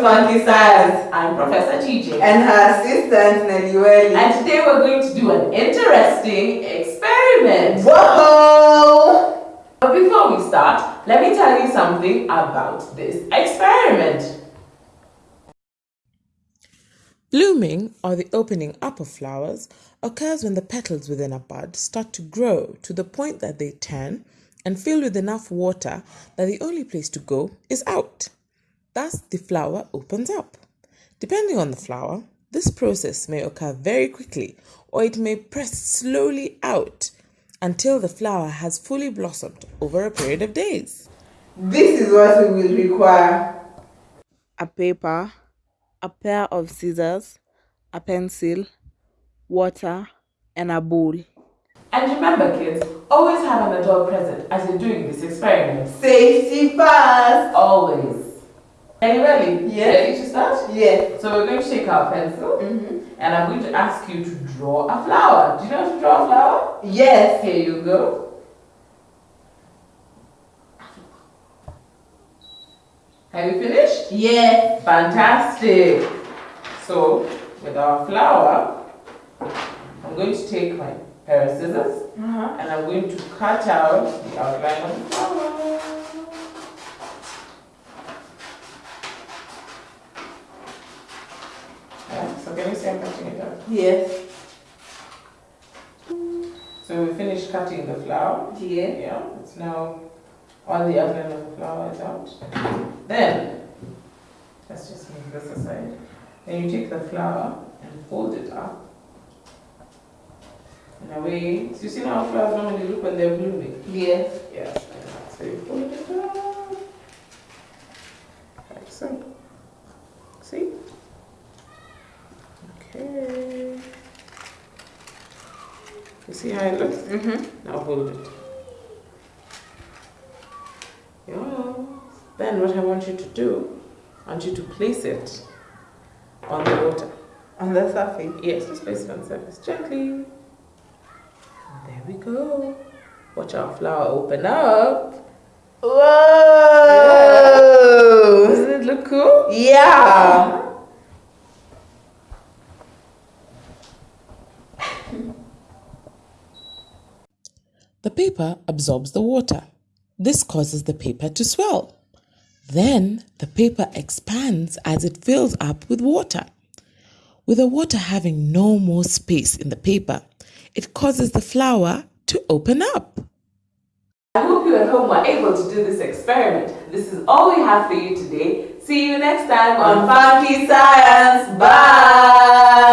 to Funky Science. I'm Professor TJ. And her assistant Nelly Welly. And today we're going to do an interesting experiment. Whoa! But before we start, let me tell you something about this experiment. Blooming, or the opening up of flowers, occurs when the petals within a bud start to grow to the point that they turn and fill with enough water that the only place to go is out. Thus, the flower opens up. Depending on the flower, this process may occur very quickly or it may press slowly out until the flower has fully blossomed over a period of days. This is what we will require. A paper a pair of scissors, a pencil, water, and a bowl. And remember kids, always have an adult present as you're doing this experiment. Safety first! Always. Are you ready? Yes. Ready to start? Yes. So we're going to take our pencil Mm -hmm. and I'm going to ask you to draw a flower. Do you know how to draw a flower? Yes. Here you go. Have you finished? Yes. Fantastic. So, with our flower, I'm going to take my pair of scissors uh -huh. and I'm going to cut out the outline of the flower. Yeah, so can you see I'm cutting it out? Yes. So we finished cutting the flower. Yeah. Yeah, it's now all the outline of the flower is out. Then, let's just move this aside. Then you take the flower and fold it up. In a way, so you see how flowers normally look when they're blooming? Yes. Yes, so you fold it up. Like so. See? Okay. You see how it looks? Mm-hmm. Now hold it. Yeah. Then what I want you to do, I want you to place it on the water. On the surface? Yes, just place it on the surface gently. There we go. Watch our flower open up. Whoa! Yeah. Doesn't it look cool? Yeah. Paper absorbs the water. This causes the paper to swell. Then the paper expands as it fills up with water. With the water having no more space in the paper, it causes the flower to open up. I hope you at home were able to do this experiment. This is all we have for you today. See you next time on Funky Science. Bye!